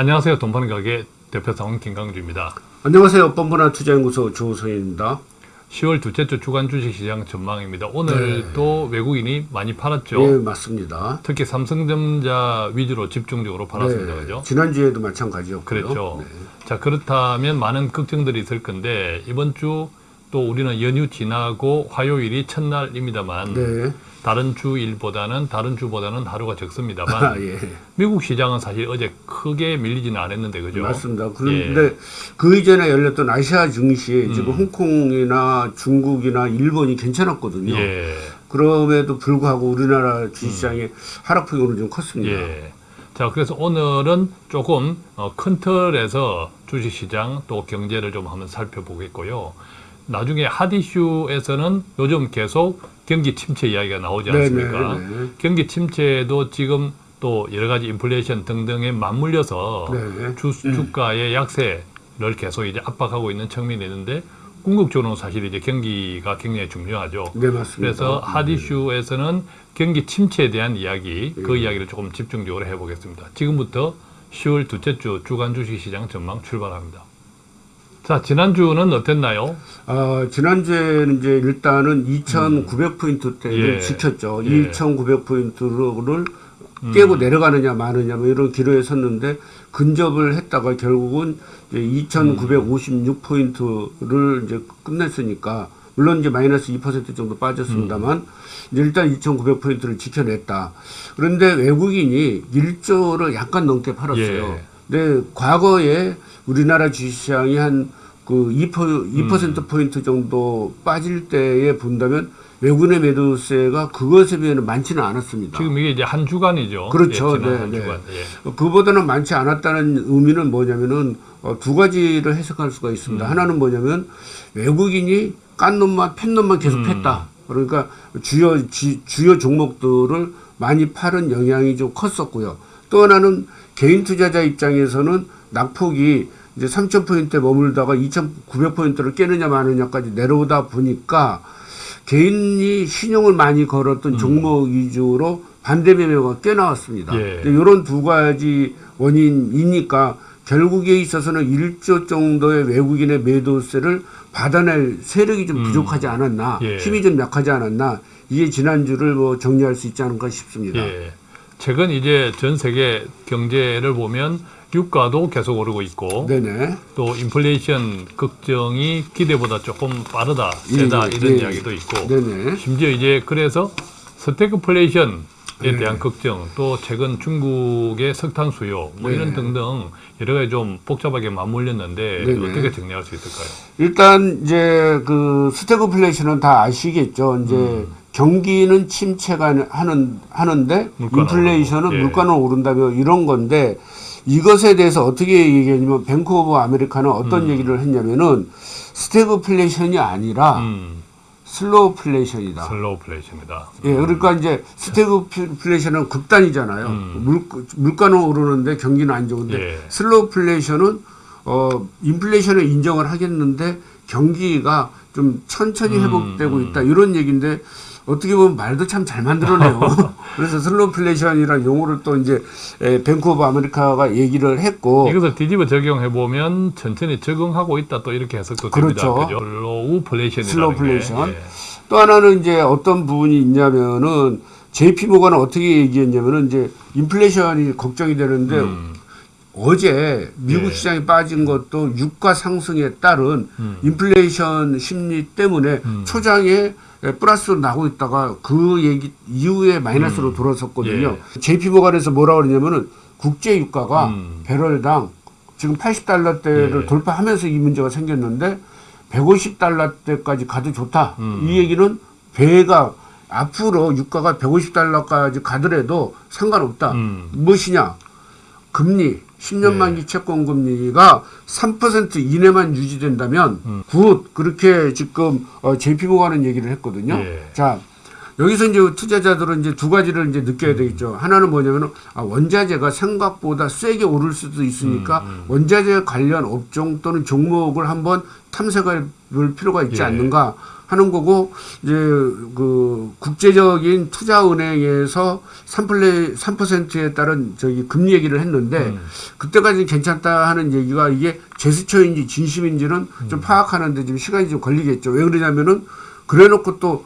안녕하세요. 돈파는 가게 대표사원 김강주입니다. 안녕하세요. 뻔뻔한 투자연구소 조성입니다. 10월 둘째 주 주간 주식시장 전망입니다. 오늘도 외국인이 많이 팔았죠. 네, 맞습니다. 특히 삼성전자 위주로 집중적으로 팔았습니다. 네, 그죠? 지난주에도 마찬가지였고요. 그렇죠. 네. 자, 그렇다면 많은 걱정들이 있을 건데 이번 주 또 우리는 연휴 지나고 화요일이 첫날입니다만 네. 다른 주일보다는 다른 주보다는 하루가 적습니다만 아, 예. 미국 시장은 사실 어제 크게 밀리지는 않았는데 그죠? 맞습니다. 예. 그런데 그 이전에 열렸던 아시아 증시 음. 지금 홍콩이나 중국이나 일본이 괜찮았거든요. 예. 그럼에도 불구하고 우리나라 주식시장의 하락폭이 오늘 좀 컸습니다. 음. 예. 자, 그래서 오늘은 조금 어, 큰 틀에서 주식시장 또 경제를 좀 한번 살펴보겠고요. 나중에 핫이슈에서는 요즘 계속 경기 침체 이야기가 나오지 네, 않습니까? 네, 네. 경기 침체도 지금 또 여러 가지 인플레이션 등등에 맞물려서 네. 주, 주가의 약세를 계속 이제 압박하고 있는 측면이 있는데 궁극적으로는 사실 이제 경기가 굉장히 중요하죠. 네, 맞습니다. 그래서 핫이슈에서는 경기 침체에 대한 이야기, 그 예. 이야기를 조금 집중적으로 해보겠습니다. 지금부터 10월 둘째 주 주간 주식시장 전망 출발합니다. 자, 지난주는 어땠나요? 아, 지난주에는 이제 일단은 2,900포인트대를 예. 지켰죠. 예. 2,900포인트를 깨고 내려가느냐 마느냐 뭐 이런 기로에 섰는데 근접을 했다가 결국은 이제 2,956포인트를 이제 끝냈으니까 물론 이제 마이너스 2% 정도 빠졌습니다만 이제 일단 2,900포인트를 지켜냈다. 그런데 외국인이 1조를 약간 넘게 팔았어요. 예. 근데 과거에 우리나라 주식시장이 한 그 2%, 2% 포인트 정도 빠질 때에 본다면 외국인의 매도세가 그것에 비해는 많지는 않았습니다. 지금 이게 이제 한 주간이죠. 그렇죠. 예, 네, 한 네. 주간. 예. 그보다는 많지 않았다는 의미는 뭐냐면은 어, 두 가지를 해석할 수가 있습니다. 음. 하나는 뭐냐면 외국인이 깐 놈만 팬 놈만 계속 음. 팼다. 그러니까 주요 지- 주요 종목들을 많이 파는 영향이 좀 컸었고요. 또 하나는 개인 투자자 입장에서는 낙폭이 이제 3,000포인트에 머물다가 2,900포인트를 깨느냐 마느냐까지 내려오다 보니까 개인이 신용을 많이 걸었던 종목 위주로 반대 매매가 꽤 나왔습니다. 예. 이런 두 가지 원인이니까 결국에 있어서는 1조 정도의 외국인의 매도세를 받아낼 세력이 좀 부족하지 않았나, 예. 힘이 좀 약하지 않았나, 이게 지난주를 뭐 정리할 수 있지 않을까 싶습니다. 예. 최근 이제 전 세계 경제를 보면 유가도 계속 오르고 있고 네네. 또 인플레이션 걱정이 기대보다 조금 빠르다, 세다 예, 이런 예. 이야기도 있고 네네. 심지어 이제 그래서 스태그플레이션에 네. 대한 걱정 또 최근 중국의 석탄 수요 뭐 네. 이런 등등 여러 가지 좀 복잡하게 맞물렸는데 네네. 어떻게 정리할 수 있을까요? 일단 이제 그 스태그플레이션은 다 아시겠죠. 이제 경기는 침체가 하는 하는데 인플레이션은 예. 물가는 오른다며 이런 건데 이것에 대해서 어떻게 얘기했냐면 Bank of America는 어떤 얘기를 했냐면은 스태그플레이션이 아니라 음, slowflation이다. slow flation이다. 예, 그러니까 이제 스태그 플레이션은 극단이잖아요. 음. 물, 물가는 오르는데 경기는 안 좋은데 예. slowflation은 어 인플레이션을 인정을 하겠는데 경기가 좀 천천히 음, 회복되고 음. 있다 이런 얘기인데 어떻게 보면 말도 참 잘 만들어내요. 그래서 slowflation이라는 용어를 또 이제 of America가 얘기를 했고 이것을 뒤집어 적용해 보면 천천히 적응하고 있다 또 이렇게 해석도 됩니다. 그렇죠. slowflation이라는 slowflation. 게. 예. 또 하나는 이제 어떤 부분이 있냐면은 JP 모가는 어떻게 얘기했냐면은 이제 인플레이션이 걱정이 되는데 음, 어제 미국 예. 시장이 빠진 것도 유가 상승에 따른 음. 인플레이션 심리 때문에 음. 초장에 플러스로 나고 있다가 그 얘기 이후에 마이너스로 음. 돌아섰거든요. JP 모간에서 뭐라 그러냐면은 국제 유가가 음. 배럴당 지금 80달러대를 예. 돌파하면서 이 문제가 생겼는데 150달러대까지 가도 좋다. 음. 이 얘기는 배가 앞으로 유가가 150달러까지 가더라도 상관없다. 음. 무엇이냐? 금리, 10년 네. 만기 채권 금리가 3% 이내만 유지된다면 음. good 그렇게 지금 어, JP모가는 얘기를 했거든요. 예. 자 여기서 이제 투자자들은 이제 두 가지를 이제 느껴야 되겠죠. 하나는 뭐냐면 아, 원자재가 생각보다 세게 오를 수도 있으니까 음, 원자재 관련 업종 또는 종목을 한번 탐색해 볼 필요가 있지 예. 않는가 하는 거고 이제 그 국제적인 투자은행에서 3플레 3%에 따른 저기 금리 얘기를 했는데 음. 그때까지 괜찮다 하는 얘기가 이게 제스처인지 진심인지는 음. 좀 파악하는데 좀 시간이 좀 걸리겠죠. 왜 그러냐면은 그래놓고 또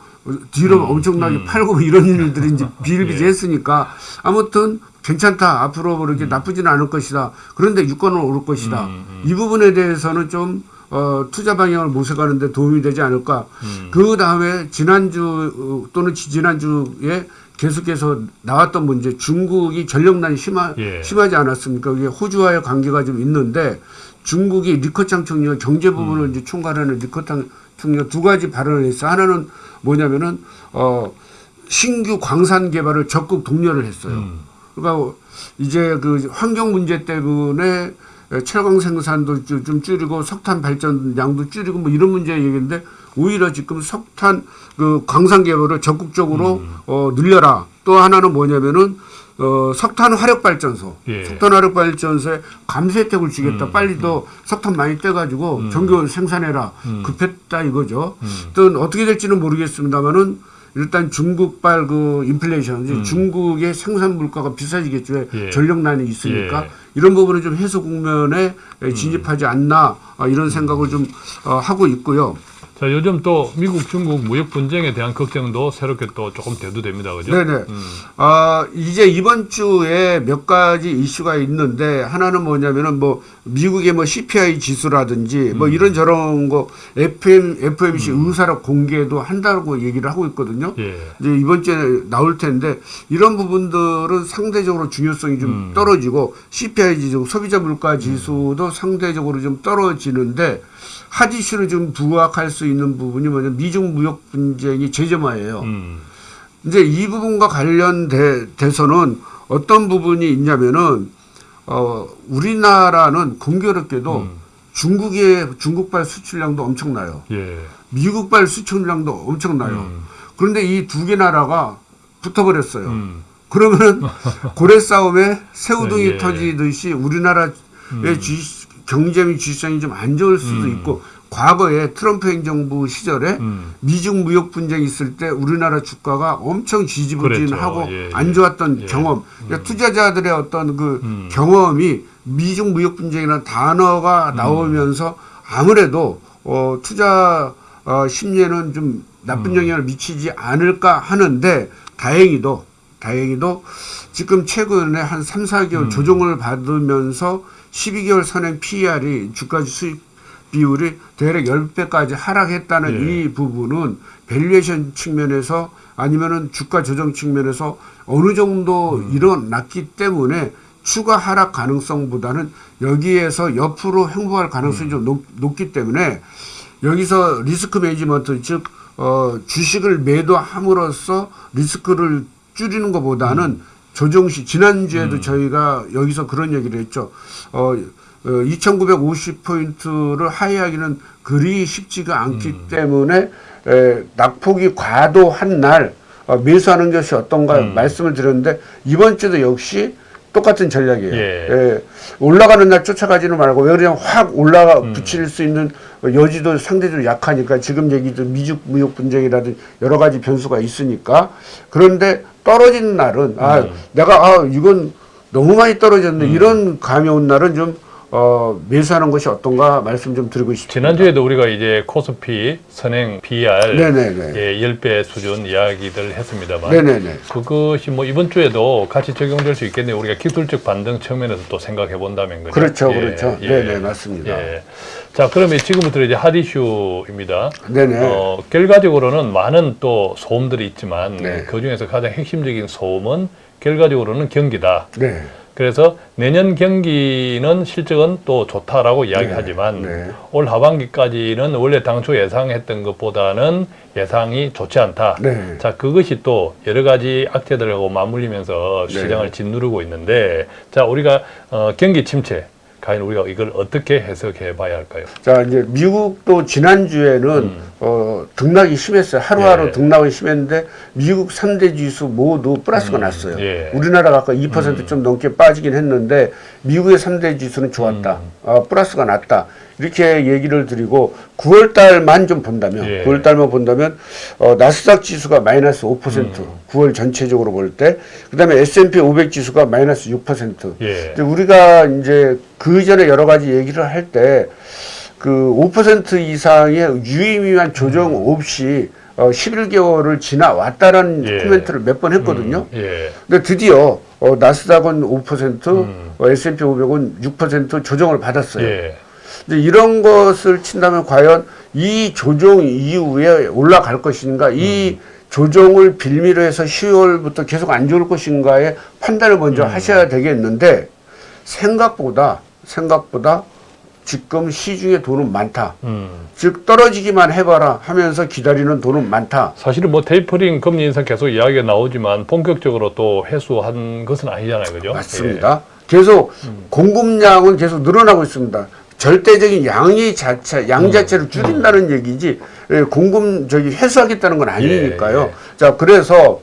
뒤로 음. 엄청나게 팔고 뭐 이런 일들이 이제 예. 비일비재했으니까 아무튼 괜찮다 앞으로 그렇게 나쁘지는 않을 것이다. 그런데 유가는 오를 것이다. 음, 음. 이 부분에 대해서는 좀 어, 투자 방향을 모색하는데 도움이 되지 않을까. 음. 그 다음에 지난주 어, 또는 지지난주에 계속해서 나왔던 문제 중국이 전력난이 심하, 예. 심하지 않았습니까? 이게 호주와의 관계가 좀 있는데 중국이 리커창 총리가 경제 부분을 이제 총괄하는 리커창 총리가 두 가지 발언을 했어. 하나는 뭐냐면은 어 신규 광산 개발을 적극 독려를 했어요. 음. 그러니까 이제 그 환경 문제 때문에 철강 생산도 좀- 좀 줄이고 석탄 발전량도 줄이고 뭐 이런 문제 얘기인데 오히려 지금 석탄 그 광산 개발을 적극적으로 음. 어 늘려라. 또 하나는 뭐냐면은 어 석탄 화력 발전소. 예. 석탄 화력 발전소에 감세 혜택을 주겠다. 음, 빨리 더 석탄 많이 떼 가지고 전기 생산해라. 음. 급했다 이거죠. 음. 또 어떻게 될지는 모르겠습니다만은 일단 중국발 그 인플레이션, 이제 중국의 생산 물가가 비싸지겠죠. 왜 음. 예. 전력난이 있으니까 예. 이런 부분은 좀 해소 국면에 진입하지 않나 아, 이런 생각을 좀 어, 하고 있고요. 자, 요즘 또 미국 중국 무역 분쟁에 대한 걱정도 새롭게 또 조금 대두됩니다. 그죠? 네네. 음. 아, 이제 이번 주에 몇 가지 이슈가 있는데 하나는 뭐냐면은 뭐 미국의 뭐 CPI 지수라든지 뭐 음. 이런 저런 거 FM FMC 의사락 공개도 한다고 얘기를 하고 있거든요. 예. 이제 이번 주에 나올 텐데 이런 부분들은 상대적으로 중요성이 좀 음. 떨어지고 CPI 지수, 소비자 물가 지수도 상대적으로 좀 떨어지는데 하디슈를 좀 부각할 수 있는 부분이 뭐냐 면 미중 무역 분쟁이 제점화예요. 음. 이제 이 부분과 관련돼서는 어떤 부분이 있냐면은 어 우리나라는 공교롭게도 음. 중국의 중국발 수출량도 엄청나요. 예. 미국발 수출량도 엄청나요. 음. 그런데 이 두 개 나라가 붙어버렸어요. 음. 그러면은 고래 싸움에 새우등이 예. 터지듯이 우리나라의 음. 지- 경제 및 지수성이 좀 안 좋을 수도 음. 있고 과거에 트럼프 행정부 시절에 음. 미중 무역 분쟁이 있을 때 우리나라 주가가 엄청 지지부진하고 그랬죠. 예, 안 예. 좋았던 예. 경험. 그러니까 투자자들의 어떤 그 음. 경험이 미중 무역 분쟁이라는 단어가 음. 나오면서 아무래도 어, 투자 어, 심리에는 좀 나쁜 음. 영향을 미치지 않을까 하는데 다행히도 다행히도 지금 최근에 한 3, 4개월 음. 조정을 받으면서 12개월 선행 PER이 주가 수익 비율이 대략 10배까지 하락했다는 예. 이 부분은 valuation 측면에서 아니면은 주가 조정 측면에서 어느 정도 음. 일어났기 때문에 추가 하락 가능성보다는 여기에서 옆으로 횡보할 가능성이 음. 좀 높, 높기 때문에 여기서 risk management 즉 어, 주식을 매도함으로써 리스크를 줄이는 것보다는 음. 조정 시 지난주에도 저희가 여기서 그런 얘기를 했죠. 어, 어 2,950포인트를 하회하기는 그리 쉽지가 않기 음. 때문에 에, 낙폭이 과도한 날 어, 매수하는 것이 어떤가 음. 말씀을 드렸는데 이번 주도 역시 똑같은 전략이에요. 예. 예, 올라가는 날 쫓아가지는 말고 왜 그냥 확 올라가 음. 붙일 수 있는 여지도 상대적으로 약하니까 지금 얘기도 미중 무역 분쟁이라든 여러 가지 변수가 있으니까 그런데 떨어지는 날은 아 음. 내가 아 이건 너무 많이 떨어졌네 이런 감이 온 날은 좀 어, 매수하는 것이 어떤가 말씀 좀 드리고 싶습니다. 지난주에도 우리가 이제 코스피 선행 PR 네네네. 예, 10배 수준 이야기들 했습니다만 네네네. 그것이 뭐 이번 주에도 같이 적용될 수 있겠네요. 우리가 기술적 반등 측면에서 또 생각해 본다면? 그렇죠, 예, 그렇죠. 예. 네네 맞습니다. 예. 자, 그러면 지금부터 이제 핫 이슈입니다. 네네. 어, 결과적으로는 많은 또 소음들이 있지만 네. 그 중에서 가장 핵심적인 소음은 결과적으로는 경기다. 네. 그래서 내년 경기는 실적은 또 좋다라고 이야기하지만 네. 올 하반기까지는 원래 당초 예상했던 것보다는 예상이 좋지 않다. 네. 자, 그것이 또 여러 가지 악재들하고 맞물리면서 네. 시장을 짓누르고 있는데 자, 우리가 어, 경기 침체 과연 우리가 이걸 어떻게 해석해 봐야 할까요? 자 이제 미국도 지난주에는 음. 어, 등락이 심했어요. 하루하루 예. 등락이 심했는데 미국 3대 지수 모두 플러스가 났어요. 예. 우리나라가 아까 2%좀 넘게 빠지긴 했는데 미국의 3대 지수는 좋았다. 음. 어, 플러스가 났다. 이렇게 얘기를 드리고 9월 달만 좀 본다면 예. 9월 달만 본다면 어, 나스닥 지수가 마이너스 5% 9월 전체적으로 볼 때 그다음에 S&P 500 지수가 마이너스 6%. 예. 근데 우리가 이제 그 전에 여러 가지 얘기를 할때 그 5% 이상의 유의미한 조정 없이 어, 11개월을 지나왔다라는 예. 코멘트를 몇 번 했거든요. 예. 근데 드디어 어, 나스닥은 5%, 어, S&P 500은 6% 조정을 받았어요. 예. 이제 이런 것을 친다면 과연 이 조정 이후에 올라갈 것인가, 이 조정을 빌미로 해서 10월부터 계속 안 좋을 것인가의 판단을 먼저 하셔야 되겠는데 생각보다 생각보다 지금 시중에 돈은 많다. 음. 즉 떨어지기만 해봐라 하면서 기다리는 돈은 많다. 사실은 뭐 테이퍼링 금리 인상 계속 이야기가 나오지만 본격적으로 또 회수한 것은 아니잖아요, 그죠? 맞습니다. 계속 공급량은 계속 늘어나고 있습니다. 절대적인 양이 자체, 양 자체를 줄인다는 얘기지, 예, 공급, 저기, 회수하겠다는 건 아니니까요. 예, 예. 자, 그래서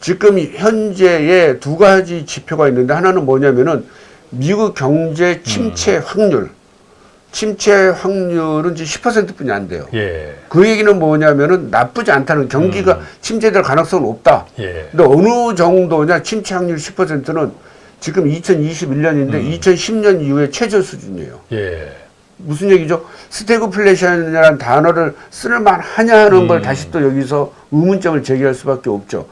지금 현재의 두 가지 지표가 있는데, 하나는 뭐냐면은, 미국 경제 침체 확률. 침체 확률은 지금 10% 뿐이 안 돼요. 예. 예. 그 얘기는 뭐냐면은 나쁘지 않다는 경기가 침체될 가능성은 없다. 예. 근데 어느 정도냐 침체 확률 10%는 지금 2021년인데 2010년 이후에 최저 수준이에요. 예. 무슨 얘기죠? 스태그플레이션이라는 단어를 쓸만하냐는 걸 다시 또 여기서 의문점을 제기할 수밖에 없죠.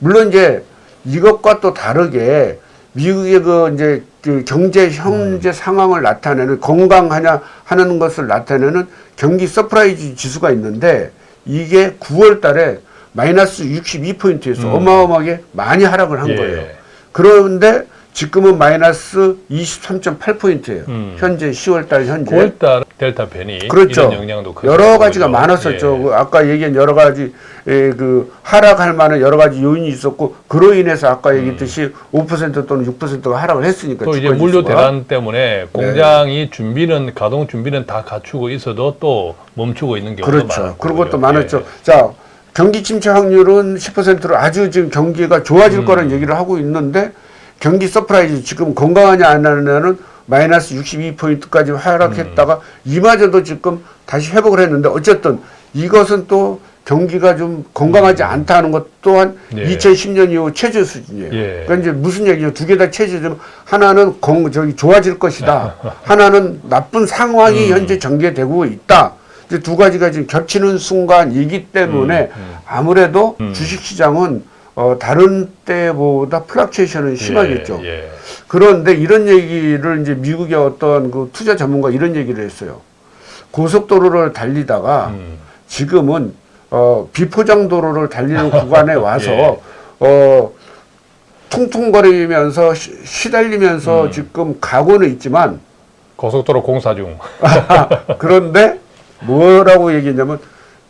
물론 이제 이것과 또 다르게 미국의 그 이제 그 경제 현재 상황을 나타내는 건강하냐 하는 것을 나타내는 경기 surprise 지수가 있는데 이게 9월 달에 마이너스 62포인트에서 어마어마하게 많이 하락을 한 예. 거예요. 그런데 지금은 마이너스 23.8포인트예요. 음. 현재 10월 달 현재. 9월달 델타 변이 그렇죠. 이런 영향도. 여러 가지가 그죠? 많았었죠. 예. 그 아까 얘기한 여러 가지 에, 그 하락할 만한 여러 가지 요인이 있었고 그로 인해서 아까 얘기했듯이 5% 또는 6%가 하락을 했으니까 또 이제 물류. 대란 때문에 공장이 준비는 가동 준비는 다 갖추고 있어도 또 멈추고 있는 경우도 그렇죠. 많았고 그런 것도 그죠? 많았죠. 예. 자, 경기 침체 확률은 10%로 아주 지금 경기가 좋아질 음. 거라는 얘기를 하고 있는데 경기 surprise 지금 건강하냐 안 하냐는 마이너스 62포인트까지 하락했다가 음. 이마저도 지금 다시 회복을 했는데 어쨌든 이것은 또 경기가 좀 건강하지 않다는 것 또한 음. 예. 2010년 이후 최저 수준이에요. 예. 그러니까 이제 무슨 얘기죠? 두 개 다 최저지만 하나는 건 저기 좋아질 것이다. 하나는 나쁜 상황이 음. 현재 전개되고 있다. 이제 두 가지가 지금 겹치는 순간이기 때문에 음, 아무래도 주식시장은 어, 다른 때보다 플락츄에이션은 심하겠죠. 예. 예. 그런데 이런 얘기를 이제 미국의 어떤 그 투자 전문가 이런 얘기를 했어요. 고속도로를 달리다가 음. 지금은 어, 비포장 도로를 달리는 구간에 와서 예. 어, 퉁퉁거리면서 시, 시달리면서 음. 지금 가고는 있지만 고속도로 공사 중. 그런데 뭐라고 얘기했냐면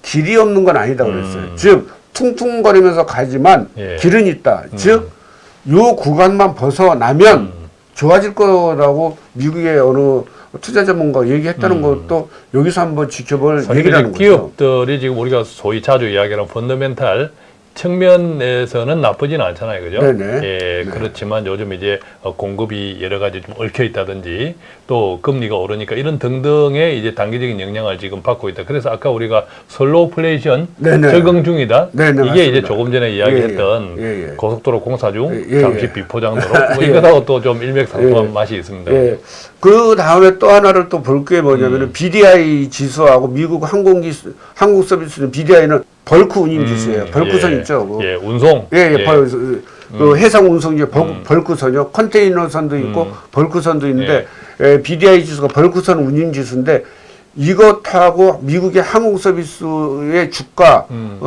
길이 없는 건 아니다 그랬어요. 음. 즉 퉁퉁거리면서 가지만 예. 길은 있다. 즉요 구간만 벗어나면 음. 좋아질 거라고 미국의 어느 투자 전문가 얘기했다는 음. 것도 여기서 한번 지켜볼 얘기라는 거죠. 기업들이 지금 우리가 소위 자주 이야기하는 펀더멘탈 측면에서는 나쁘지는 않잖아요, 그죠? 네네. 예, 그렇지만 요즘 이제 어, 공급이 여러 가지 좀 얽혀 있다든지 또 금리가 오르니까 이런 등등의 이제 단기적인 영향을 지금 받고 있다. 그래서 아까 우리가 slowflation 네네. 적응 중이다. 네네, 이게 맞습니다. 이제 조금 전에 이야기했던 예, 예. 예, 예. 고속도로 공사 중 예, 예, 잠시 예. 비포장도로 뭐 예. 이거하고 또 좀 일맥상통한 예. 맛이 있습니다. 예. 그 다음에 또 하나를 또 볼 게 뭐냐면은 음. BDI 지수하고 미국 항공기 한국 서비스는 BDI는 벌크 운임 지수예요. 벌크선 예. 있죠. 그 예, 운송. 예, 예, 벌, 그 해상 운송 이제 벌, 벌크선이요. 컨테이너선도 있고 음. 벌크선도 있는데 예, BDI 지수가 벌크선 운임 지수인데 이것하고 미국의 항공 서비스의 주가가 음.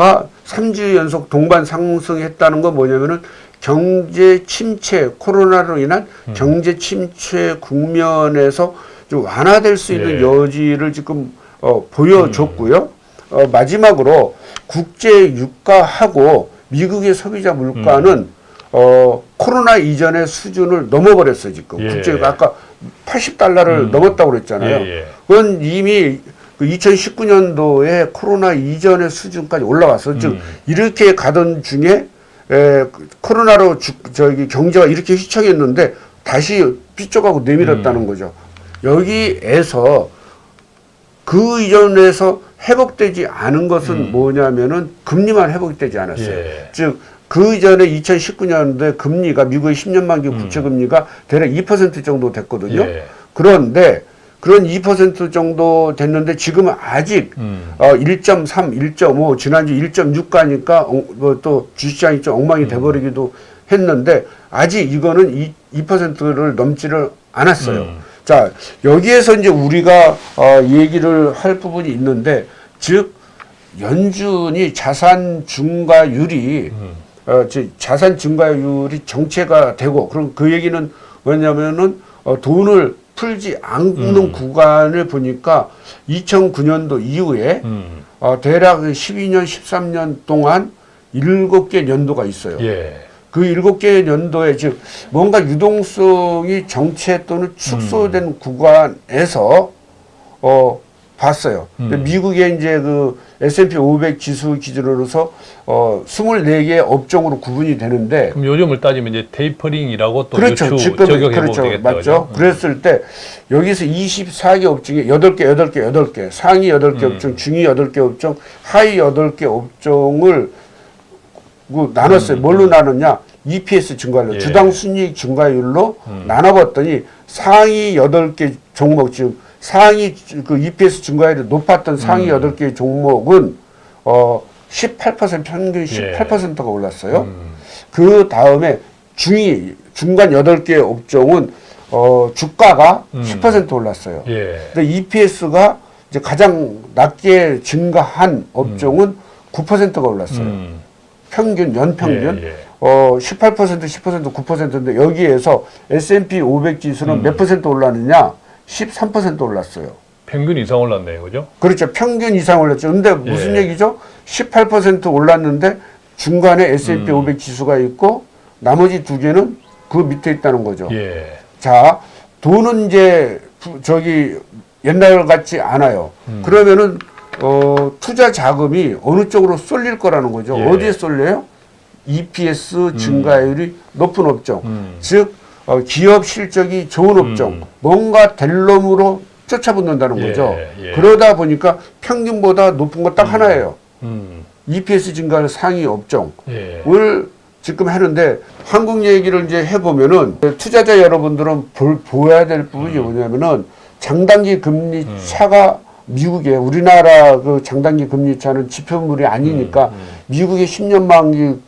3주 연속 동반 상승했다는 건 뭐냐면은 경제 침체 코로나로 인한 음. 경제 침체 국면에서 좀 완화될 수 있는 예. 여지를 지금 어, 보여줬고요. 어, 마지막으로 국제 유가하고 미국의 소비자 물가는 음. 어, 코로나 이전의 수준을 넘어버렸어요, 지금. 예. 국제 유가 아까 80달러를 넘었다고 그랬잖아요. 예, 예. 그건 이미 그 2019년도에 코로나 이전의 수준까지 올라왔어. 즉, 음. 이렇게 가던 중에 에, 그 코로나로 주, 저기 경제가 이렇게 휘청했는데 다시 삐쩍하고 내밀었다는 음. 거죠. 여기에서 그 이전에서 회복되지 않은 것은 뭐냐면은 금리만 회복되지 않았어요. 예. 즉, 그 이전에 2019년도에 금리가 미국의 10년 만기 국채 금리가 대략 2% 정도 됐거든요. 예. 그런데 그런 2% 정도 됐는데 지금은 아직 음. 어, 1.3, 1.5 지난주 1.6 가니까 어, 뭐또 주시장이 좀 엉망이 돼버리기도 했는데 아직 이거는 2, 2%를 넘지를 않았어요. 음. 자 여기에서 이제 우리가 어, 얘기를 할 부분이 있는데 즉 연준이 자산 증가율이 음. 어, 즉 자산 증가율이 정체가 되고 그럼 그 얘기는 뭐냐면은 어, 돈을 풀지 않는 음. 구간을 보니까 2009년도 이후에 음. 어, 대략 12년, 13년 동안 일곱 개 연도가 있어요. 예. 그 일곱 개 연도에 즉 뭔가 유동성이 정체 또는 축소된 음. 구간에서 어 봤어요. 음. 미국의 이제 그 S&P 500 지수 기준으로서 어 24개 업종으로 구분이 되는데 그럼 요즘을 따지면 이제 테이퍼링이라고 또 그렇죠. 유추 적용해 그렇죠. 되겠다. 맞죠? 음. 그랬을 때 여기서 24개 업종에 8개, 8개, 8개, 상위 8개 음. 업종, 중위 8개 업종, 하위 8개 업종을 뭐 나눴어요. 뭘로 나눴냐? EPS 증가율로, 음. 예. 주당 순이익 증가율로 음. 나눠봤더니 상위 8개 종목, 즉 상위 그 EPS 증가율이 높았던 상위 음. 8개 종목은 어 18% 평균 18%가 올랐어요. 음. 그 다음에 중위 중간 여덟 개 업종은 어 주가가 음. 10% 올랐어요. 예. 근데 EPS가 이제 가장 낮게 증가한 업종은 9%가 올랐어요. 음. 평균 연평균 예, 예. 어 18% 10% 9%인데 여기에서 S&P 500 지수는 음. 몇 퍼센트 올랐느냐? 13% 올랐어요. 평균 이상 올랐네요. 그죠? 그렇죠. 평균 이상 올랐죠. 근데 무슨 예. 얘기죠? 18% 올랐는데 중간에 S&P 음. 500 지수가 있고 나머지 두 개는 그 밑에 있다는 거죠. 예. 자, 돈은 이제 부- 저기 옛날 같지 않아요. 음. 그러면은 어, 투자 자금이 어느 쪽으로 쏠릴 거라는 거죠. 예. 어디에 쏠려요? EPS 증가율이 높은 업종. 음. 즉 어, 기업 실적이 좋은 업종, 음. 뭔가 될 놈으로 쫓아붙는다는 예, 거죠. 예. 그러다 보니까 평균보다 높은 거 딱 하나예요. 음. EPS 증가율 상위 업종. 예. 을 지금 하는데 한국 얘기를 이제 해보면은 투자자 여러분들은 볼, 보아야 될 부분이 뭐냐면은 장단기 금리 차가 미국에 우리나라 그 장단기 금리 차는 지표물이 아니니까 미국의 10년 만기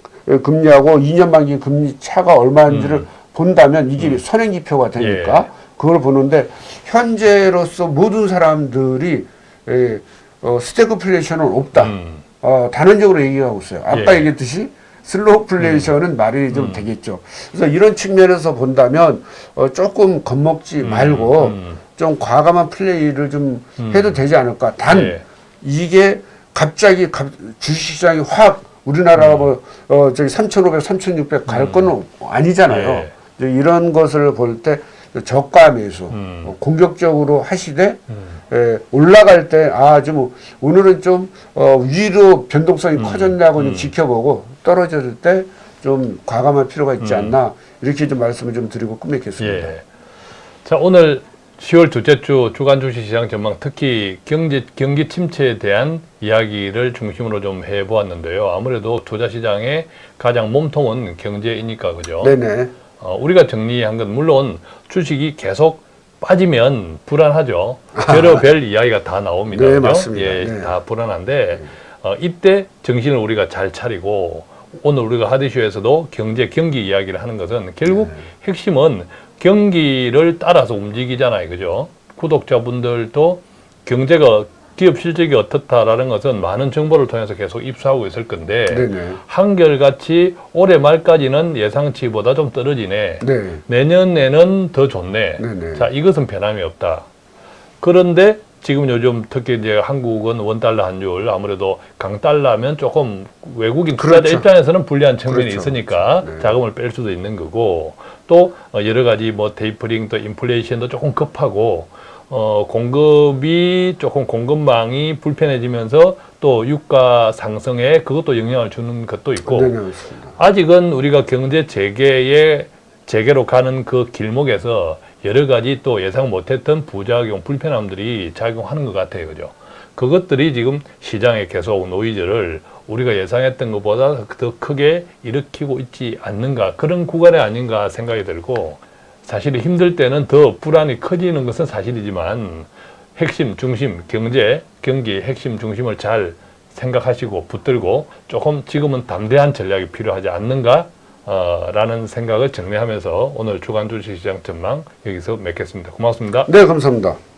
금리하고 2년 만기 금리 차가 얼마인지를 본다면 이게 선행지표가 되니까 예. 그걸 보는데 현재로서 모든 사람들이 에, 어, 스태그플레이션은 없다. 음. 어, 단언적으로 얘기하고 있어요. 아까 예. 얘기했듯이 슬로플레이션은 말이 좀 되겠죠. 그래서 이런 측면에서 본다면 어, 조금 겁먹지 말고 음. 좀 과감한 플레이를 좀 해도 되지 않을까. 단 예. 이게 갑자기 갑- 주식시장이 확 우리나라가 뭐 어, 저기 3,500, 3,600갈 거는 아니잖아요. 예. 이런 것을 볼때 저가 매수 음. 어, 공격적으로 하시되 음. 예, 올라갈 때, 아, 좀, 오늘은 좀, 어, 위로 변동성이 음. 커졌냐고 좀 지켜보고, 떨어질 때 좀 과감할 필요가 있지 않나, 이렇게 좀 말씀을 좀 드리고 끝맺겠습니다. 예. 자, 오늘 10월 둘째 주 주간 주식 시장 전망 특히 경제 경기 침체에 대한 이야기를 중심으로 좀 해 보았는데요. 아무래도 투자 시장의 가장 몸통은 경제이니까 그죠? 네네. 어, 우리가 정리한 건 물론 주식이 계속 빠지면 불안하죠. 별의별 이야기가 다 나옵니다. 네, 그죠? 맞습니다. 예, 네. 다 불안한데 어, 이때 정신을 우리가 잘 차리고 오늘 우리가 하디쇼에서도 경제 경기 이야기를 하는 것은 결국 네. 핵심은 경기를 따라서 움직이잖아요. 그죠? 구독자분들도 경제가 기업 실적이 어떻다라는 것은 많은 정보를 통해서 계속 입수하고 있을 건데 네네. 한결같이 올해 말까지는 예상치보다 좀 떨어지네. 네. 내년에는 더 좋네. 네네. 자, 이것은 변함이 없다. 그런데 지금 요즘 특히 이제 한국은 원달러 환율 아무래도 강달러면 조금 외국인 투자자 그렇죠. 입장에서는 불리한 측면이 그렇죠. 있으니까 네. 자금을 뺄 수도 있는 거고 또 어, 여러 가지 뭐 테이퍼링 또 인플레이션도 조금 급하고 어 공급이 조금 공급망이 불편해지면서 또 유가 상승에 그것도 영향을 주는 것도 있고. 맞습니다. 아직은 우리가 경제 재개의 재개로 가는 그 길목에서 여러 가지 또 예상 못했던 부작용, 불편함들이 작용하는 것 같아요. 그죠? 그것들이 지금 시장에 계속 노이즈를 우리가 예상했던 것보다 더 크게 일으키고 있지 않는가 그런 구간이 아닌가 생각이 들고 사실 힘들 때는 더 불안이 커지는 것은 사실이지만 핵심, 중심, 경제, 경기 핵심, 중심을 잘 생각하시고 붙들고 조금 지금은 담대한 전략이 필요하지 않는가 어, 라는 생각을 정리하면서 오늘 주간 주식시장 전망 여기서 맺겠습니다. 고맙습니다. 네, 감사합니다.